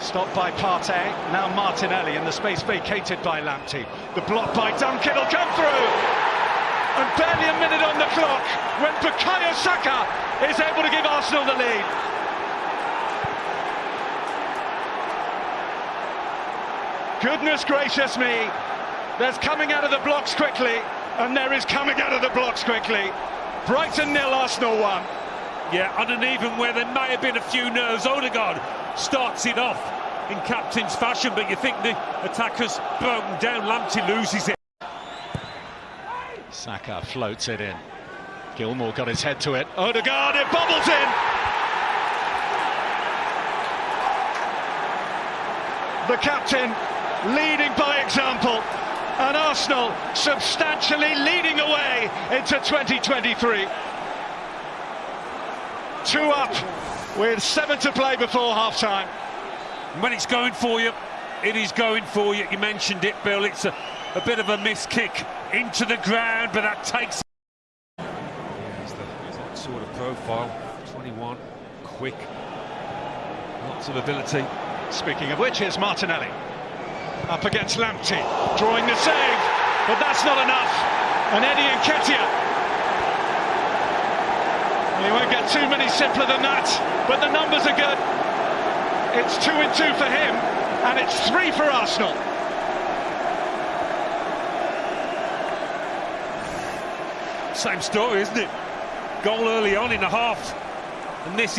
Stopped by Partey, now Martinelli in the space vacated by Lamptey. The block by Duncan will come through! And barely a minute on the clock when Bukayo Saka is able to give Arsenal the lead. Goodness gracious me, there's coming out of the blocks quickly, and there is coming out of the blocks quickly. Brighton nil, Arsenal one. Yeah, on an even where there may have been a few nerves. Odegaard starts it off in captain's fashion, but you think the attacker's broken down. Lamptey loses it. Saka floats it in. Gilmour got his head to it. Odegaard, it bubbles in. The captain leading by example. And Arsenal substantially leading away into 2023. Two up with seven to play before half time. When it's going for you, it is going for you. You mentioned it, Bill. It's a, a bit of a missed kick into the ground, but that takes. There's the sort of profile. 21, quick, lots of ability. Speaking of which, here's Martinelli. Up against Lamptey, drawing the save, but that's not enough. And Eddie and Nketiah too many simpler than that, but the numbers are good. It's two and two for him, and it's three for Arsenal. Same story, isn't it? Goal early on in the half, and this